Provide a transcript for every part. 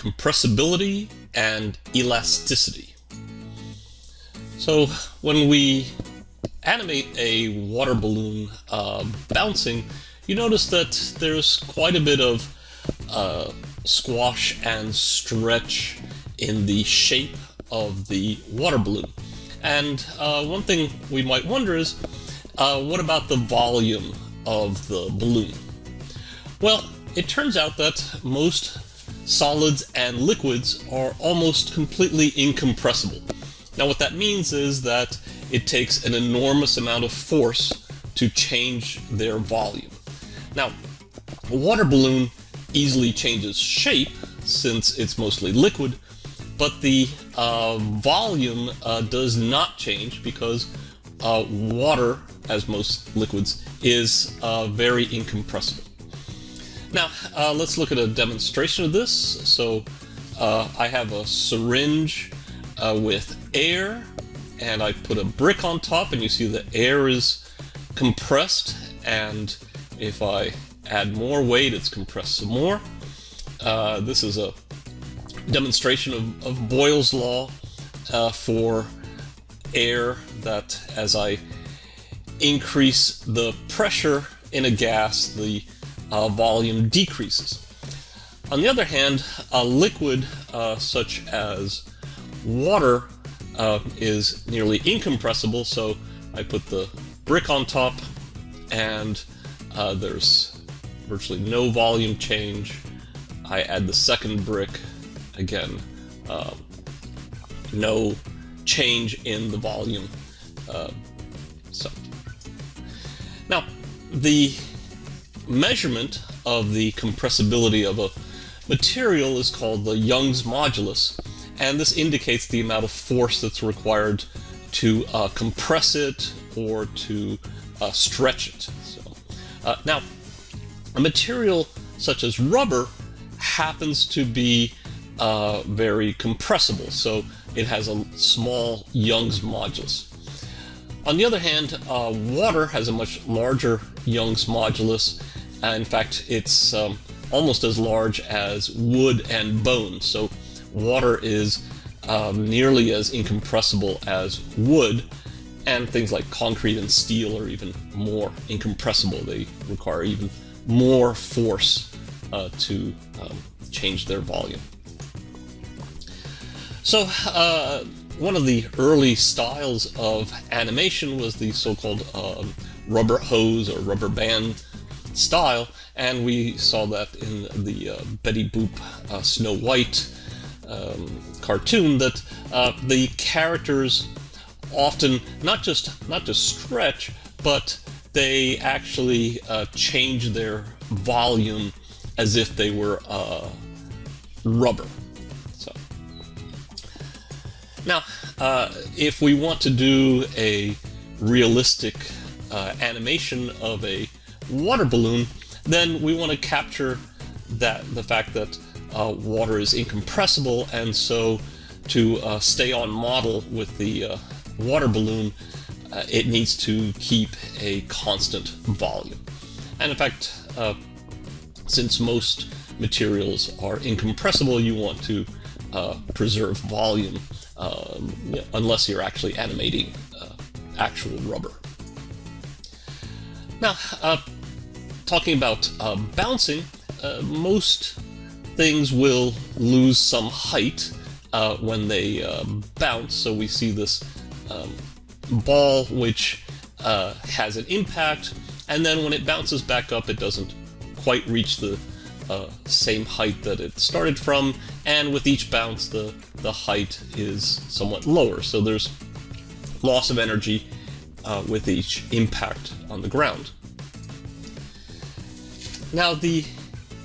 compressibility and elasticity. So when we animate a water balloon uh, bouncing, you notice that there's quite a bit of uh, squash and stretch in the shape of the water balloon. And uh, one thing we might wonder is, uh, what about the volume of the balloon? Well, it turns out that most solids and liquids are almost completely incompressible. Now what that means is that it takes an enormous amount of force to change their volume. Now, a water balloon easily changes shape since it's mostly liquid, but the uh, volume uh, does not change because uh, water, as most liquids, is uh, very incompressible. Now, uh, let's look at a demonstration of this. So, uh, I have a syringe with air, and I put a brick on top, and you see the air is compressed, and if I add more weight, it's compressed some more. Uh, this is a demonstration of, of Boyle's law uh, for air that as I increase the pressure in a gas, the uh, volume decreases. On the other hand, a liquid uh, such as water uh, is nearly incompressible, so I put the brick on top and uh, there's virtually no volume change. I add the second brick, again, um, no change in the volume. Uh, so Now, the measurement of the compressibility of a material is called the Young's modulus, and this indicates the amount of force that's required to uh, compress it or to uh, stretch it. So, uh, now, a material such as rubber happens to be uh, very compressible, so it has a small Young's modulus. On the other hand, uh, water has a much larger Young's modulus. In fact, it's um, almost as large as wood and bone. So water is um, nearly as incompressible as wood, and things like concrete and steel are even more incompressible. They require even more force uh, to um, change their volume. So uh, one of the early styles of animation was the so-called um, rubber hose or rubber band style, and we saw that in the uh, Betty Boop uh, Snow White um, cartoon that uh, the characters often not just not just stretch, but they actually uh, change their volume as if they were uh, rubber. So now, uh, if we want to do a realistic animation of a water balloon, then we want to capture that the fact that uh, water is incompressible, and so to uh, stay on model with the uh, water balloon, uh, it needs to keep a constant volume. And in fact, uh, since most materials are incompressible, you want to uh, preserve volume um, unless you're actually animating actual rubber. Now, talking about bouncing, most things will lose some height uh, when they uh, bounce. So we see this um, ball which uh, has an impact, and then when it bounces back up, it doesn't quite reach the uh, same height that it started from, and with each bounce, the, the height is somewhat lower. So there's loss of energy uh, with each impact on the ground. Now the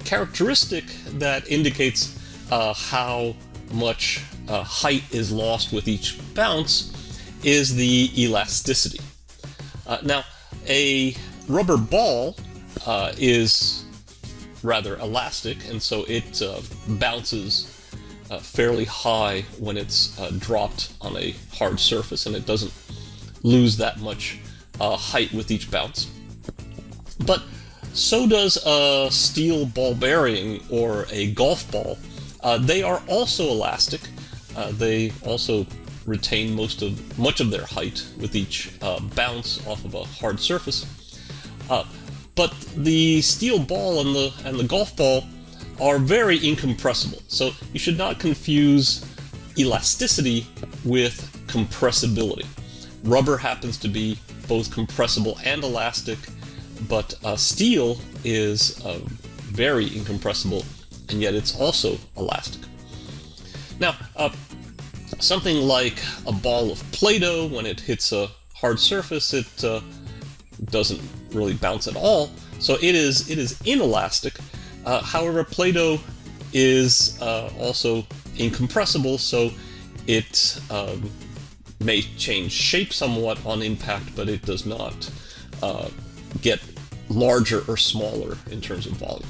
characteristic that indicates uh, how much uh, height is lost with each bounce is the elasticity. Uh, now, a rubber ball uh, is rather elastic, and so it uh, bounces uh, fairly high when it's dropped on a hard surface, and it doesn't lose that much height with each bounce. But so does a steel ball bearing or a golf ball. Uh, they are also elastic. Uh, they also retain most of much of their height with each uh, bounce off of a hard surface. Uh, but the steel ball and the and the golf ball are very incompressible. So you should not confuse elasticity with compressibility. Rubber happens to be both compressible and elastic, but uh, steel is uh, very incompressible, and yet it's also elastic. Now, uh, something like a ball of Play-Doh, when it hits a hard surface, it uh, doesn't really bounce at all, so it is it is inelastic. Uh, however, Play-Doh is uh, also incompressible, so it um, may change shape somewhat on impact, but it does not uh, get larger or smaller in terms of volume.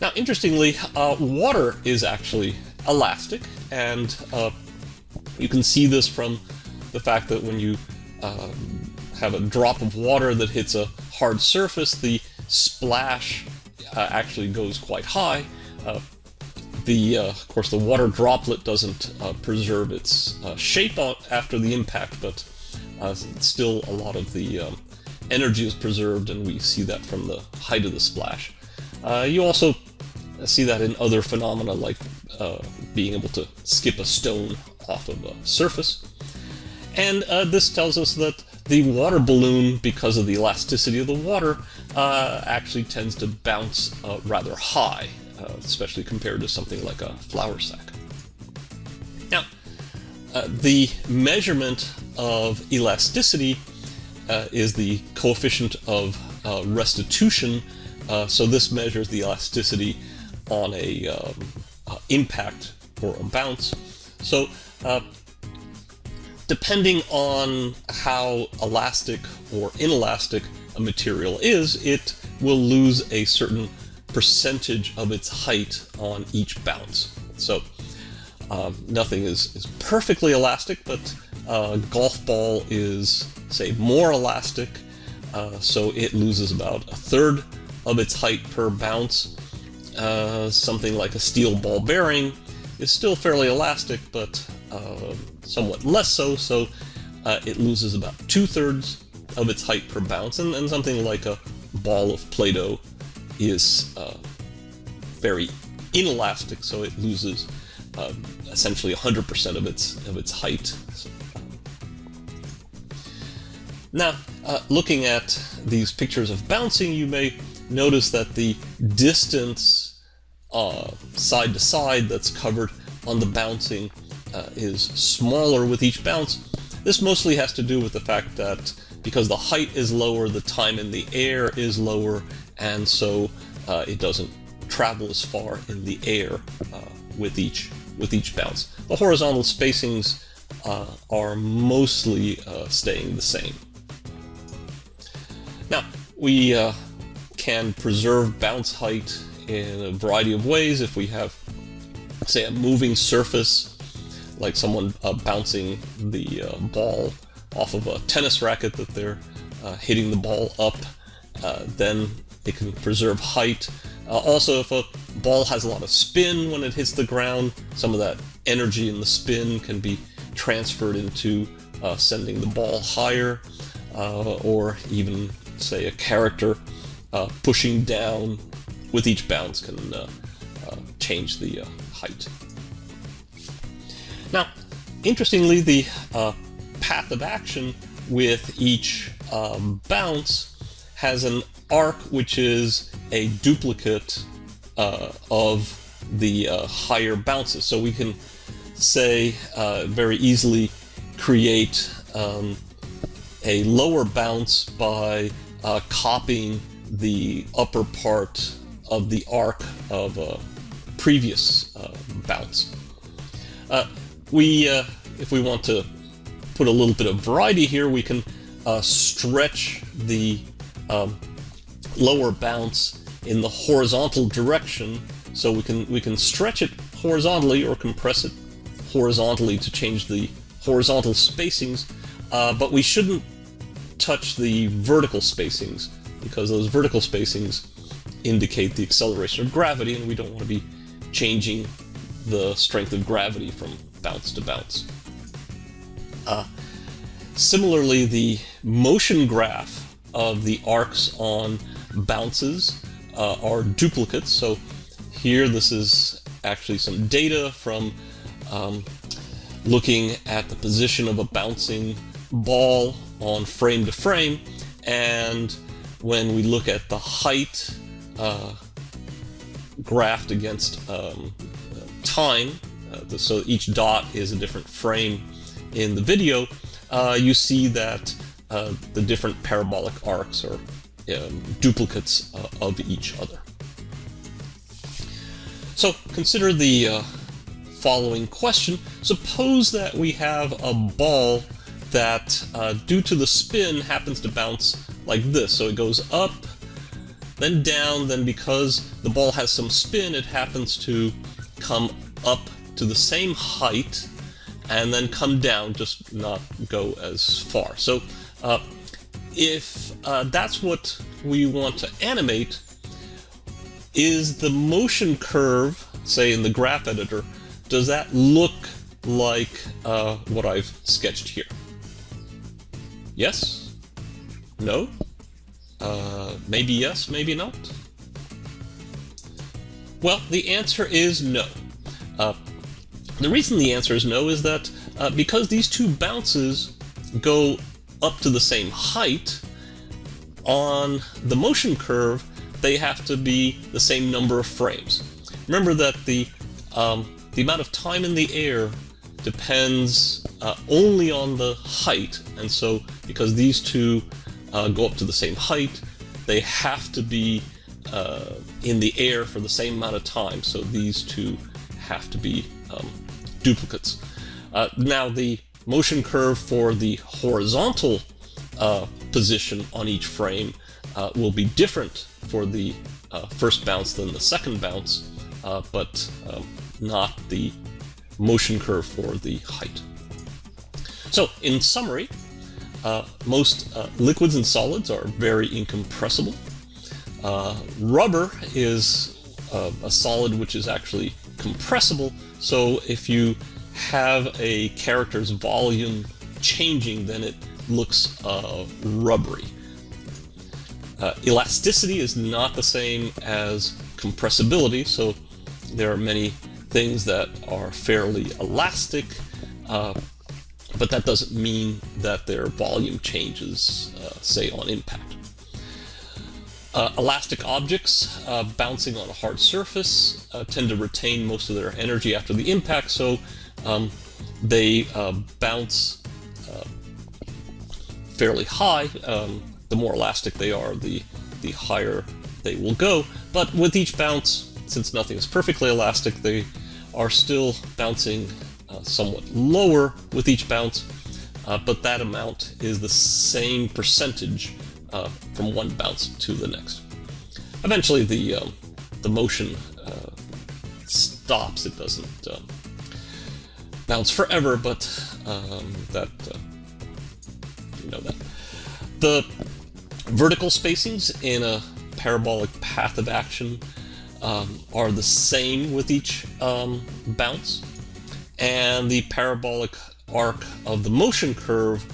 Now, interestingly, uh, water is actually elastic, and uh, you can see this from the fact that when you um, have a drop of water that hits a hard surface, the splash uh, actually goes quite high. Uh, the, uh, of course, the water droplet doesn't preserve its shape after the impact, but still a lot of the um, energy is preserved, and we see that from the height of the splash. you also see that in other phenomena like being able to skip a stone off of a surface. And this tells us that the water balloon, because of the elasticity of the water, uh, actually tends to bounce uh, rather high, uh, especially compared to something like a flour sack. Now, uh, the measurement of elasticity uh, is the coefficient of uh, restitution, so this measures the elasticity on a um, impact or a bounce. So depending on how elastic or inelastic a material is, it will lose a certain percentage of its height on each bounce. So um, nothing is, is perfectly elastic, but a golf ball is, say, more elastic, uh, so it loses about a third of its height per bounce. Uh, something like a steel ball bearing is still fairly elastic, but uh, somewhat less so, so uh, it loses about two-thirds of its height per bounce, and, and something like a ball of Play-Doh is uh, very inelastic, so it loses uh, essentially 100% of its of its height. Now, uh, looking at these pictures of bouncing, you may notice that the distance uh, side to side that's covered on the bouncing uh, is smaller with each bounce. This mostly has to do with the fact that because the height is lower, the time in the air is lower, and so uh, it doesn't travel as far in the air uh, with each with each bounce. The horizontal spacings uh, are mostly uh, staying the same. We uh, can preserve bounce height in a variety of ways if we have, say, a moving surface like someone uh, bouncing the uh, ball off of a tennis racket that they're uh, hitting the ball up, uh, then it can preserve height. Uh, also, if a ball has a lot of spin when it hits the ground, some of that energy in the spin can be transferred into sending the ball higher, or even, say, a character pushing down with each bounce can change the height. Now, interestingly, the uh, path of action with each um, bounce has an arc which is a duplicate uh, of the uh, higher bounces. So we can say uh, very easily create um, a lower bounce by uh, copying the upper part of the arc of a previous uh, bounce. Uh, we, uh, if we want to put a little bit of variety here, we can uh, stretch the um, lower bounce in the horizontal direction. So we can we can stretch it horizontally or compress it horizontally to change the horizontal spacings, uh, but we shouldn't touch the vertical spacings because those vertical spacings indicate the acceleration of gravity, and we don't want to be changing the strength of gravity from bounce to bounce. Uh, similarly, the motion graph of the arcs on bounces uh, are duplicates. So here this is actually some data from um, looking at the position of a bouncing ball on frame to frame and when we look at the height uh, graphed against um, time, uh, so each dot is a different frame in the video, uh, you see that uh, the different parabolic arcs are um, duplicates uh, of each other. So consider the uh, following question. Suppose that we have a ball that, uh, due to the spin, happens to bounce like this. So it goes up, then down, then because the ball has some spin, it happens to come up to the same height and then come down, just not go as far. So uh, if uh, that's what we want to animate, is the motion curve, say in the graph editor, does that look like uh, what I've sketched here? Yes? No? Uh, maybe yes, maybe not? Well, the answer is no. Uh, the reason the answer is no is that uh, because these two bounces go up to the same height, on the motion curve, they have to be the same number of frames. Remember that the, um, the amount of time in the air depends uh, only on the height, and so because these two uh, go up to the same height, they have to be uh, in the air for the same amount of time, so these two have to be um, duplicates. Uh, now the motion curve for the horizontal uh, position on each frame uh, will be different for the first bounce than the second bounce, but um, not the motion curve for the height. So, in summary, uh, most uh, liquids and solids are very incompressible. Uh, rubber is uh, a solid which is actually compressible, so if you have a character's volume changing, then it looks uh, rubbery. Uh, elasticity is not the same as compressibility, so there are many things that are fairly elastic, but that doesn't mean that their volume changes, uh, say, on impact. Uh, elastic objects uh, bouncing on a hard surface uh, tend to retain most of their energy after the impact, so um, they uh, bounce fairly high. Um, the more elastic they are, the, the higher they will go. But with each bounce, since nothing is perfectly elastic, they are still bouncing uh, somewhat lower with each bounce, uh, but that amount is the same percentage uh, from one bounce to the next. Eventually the, um, the motion uh, stops, it doesn't um, bounce forever, but um, that, uh, you know that. The vertical spacings in a parabolic path of action um, are the same with each um, bounce, and the parabolic arc of the motion curve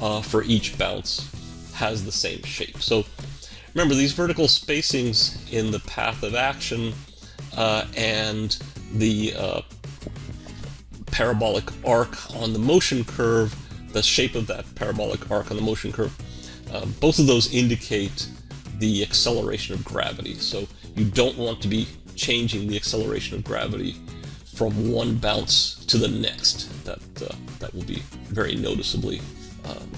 uh, for each bounce has the same shape. So remember, these vertical spacings in the path of action uh, and the uh, parabolic arc on the motion curve, the shape of that parabolic arc on the motion curve, uh, both of those indicate the acceleration of gravity. So you don't want to be changing the acceleration of gravity from one bounce to the next. That uh, that will be very noticeably um,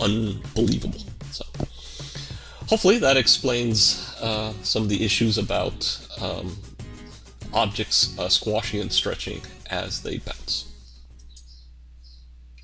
unbelievable. So hopefully that explains uh, some of the issues about um, objects uh, squashing and stretching as they bounce.